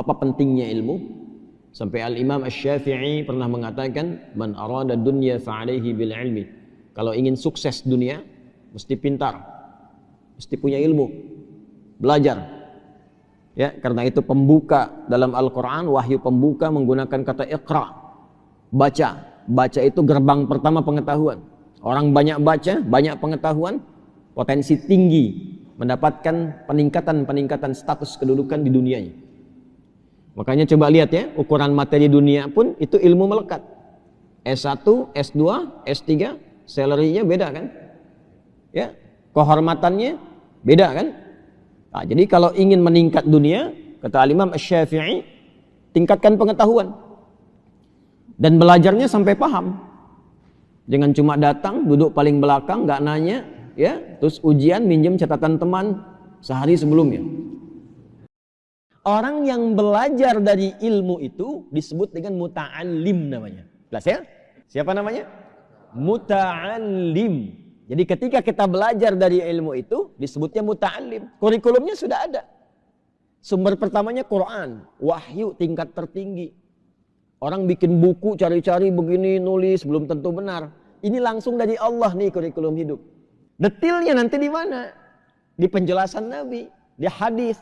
apa pentingnya ilmu? Sampai Al-Imam Asy-Syafi'i pernah mengatakan, "Man arada dunya fa'alaihi bil ilmi." Kalau ingin sukses dunia, mesti pintar. Mesti punya ilmu. Belajar. Ya, karena itu pembuka dalam Al-Qur'an wahyu pembuka menggunakan kata iqra. Baca. Baca itu gerbang pertama pengetahuan. Orang banyak baca, banyak pengetahuan, potensi tinggi mendapatkan peningkatan-peningkatan status kedudukan di dunianya. Makanya coba lihat ya, ukuran materi dunia pun itu ilmu melekat. S1, S2, S3, salary-nya beda kan? Ya, kehormatannya beda kan? Nah, jadi kalau ingin meningkat dunia, kata Imam Asy-Syafi'i, tingkatkan pengetahuan. Dan belajarnya sampai paham. Jangan cuma datang, duduk paling belakang, nggak nanya, ya terus ujian minjem catatan teman sehari sebelumnya orang yang belajar dari ilmu itu disebut dengan muta'alim namanya. Jelas ya? Siapa namanya? Muta'alim jadi ketika kita belajar dari ilmu itu disebutnya muta'alim kurikulumnya sudah ada. Sumber pertamanya Quran. Wahyu tingkat tertinggi. Orang bikin buku cari-cari begini nulis belum tentu benar. Ini langsung dari Allah nih kurikulum hidup. Detilnya nanti di mana? Di penjelasan Nabi, di hadis.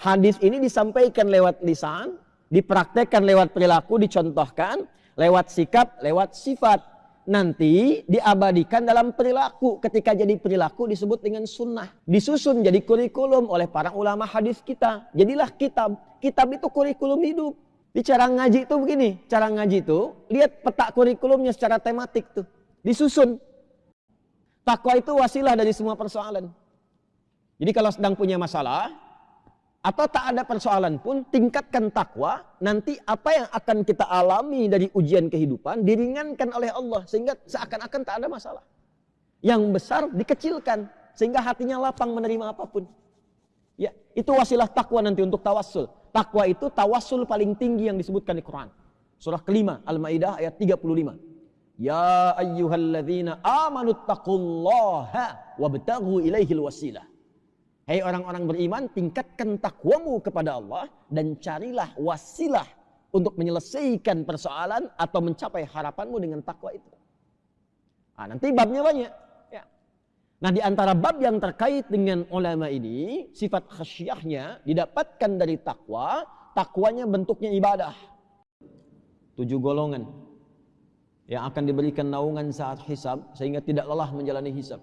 Hadis ini disampaikan lewat lisan, dipraktekkan lewat perilaku, dicontohkan lewat sikap, lewat sifat. Nanti diabadikan dalam perilaku. Ketika jadi perilaku disebut dengan sunnah. Disusun jadi kurikulum oleh para ulama hadis kita. Jadilah kitab. Kitab itu kurikulum hidup. Di cara ngaji itu begini. Cara ngaji itu, lihat peta kurikulumnya secara tematik tuh. Disusun. Takwa itu wasilah dari semua persoalan. Jadi kalau sedang punya masalah atau tak ada persoalan pun tingkatkan takwa, nanti apa yang akan kita alami dari ujian kehidupan diringankan oleh Allah sehingga seakan-akan tak ada masalah. Yang besar dikecilkan sehingga hatinya lapang menerima apa pun. Ya, itu wasilah takwa nanti untuk tawassul. Takwa itu tawassul paling tinggi yang disebutkan di Quran. Surah kelima Al-Maidah ayat 35. Ya ayyuhalladzina amanu taqullaha wabtaghu ilaihil wasilah. Hei orang-orang beriman, tingkatkan takwamu kepada Allah dan carilah wasilah untuk menyelesaikan persoalan atau mencapai harapanmu dengan takwa itu. Nah, nanti babnya banyak. Ya. Nah di antara bab yang terkait dengan ulama ini, sifat khasyahnya didapatkan dari takwa, takwanya bentuknya ibadah. Tujuh golongan yang akan diberikan naungan saat hisab sehingga tidak lelah menjalani hisab.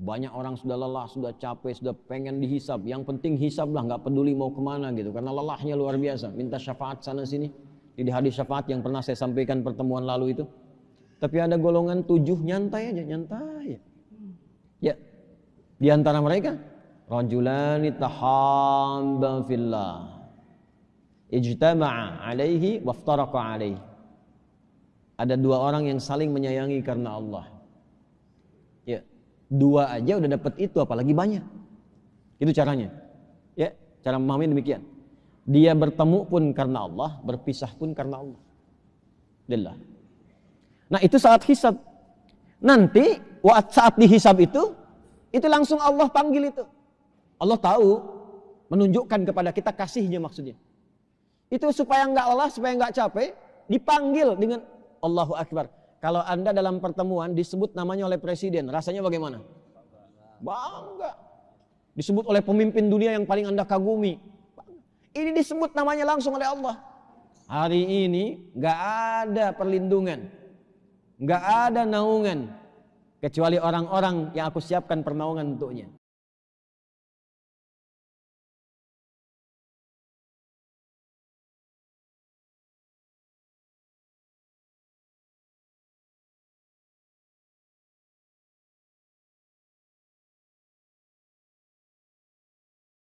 Banyak orang sudah lelah, sudah capek, sudah pengen dihisab. Yang penting hisab lah, nggak peduli mau ke mana gitu. Karena lelahnya luar biasa. Minta syafaat sana sini. Di hadis syafaat yang pernah saya sampaikan pertemuan lalu itu. Tapi ada golongan tujuh nyantai aja, nyantai. Ya, di antara mereka rajulani tahamba fillah ijtama'a alaihi waftaraqa alaihi ada dua orang yang saling menyayangi karena Allah. Dua aja udah dapat itu apalagi banyak. Itu caranya. Ya, cara memahami demikian. Dia bertemu pun karena Allah, berpisah pun karena Allah. Lillah. Nah, itu saat hisab. Nanti saat dihisab itu itu langsung Allah panggil itu. Allah tahu menunjukkan kepada kita kasihnya maksudnya. Itu supaya nggak lelah, supaya nggak capek, dipanggil dengan Allahu Akbar. Kalau Anda dalam pertemuan disebut namanya oleh presiden, rasanya bagaimana? Bangga. Disebut oleh pemimpin dunia yang paling Anda kagumi. Ini disebut namanya langsung oleh Allah. Hari ini nggak ada perlindungan, nggak ada naungan kecuali orang-orang yang aku siapkan pernaungan untuknya.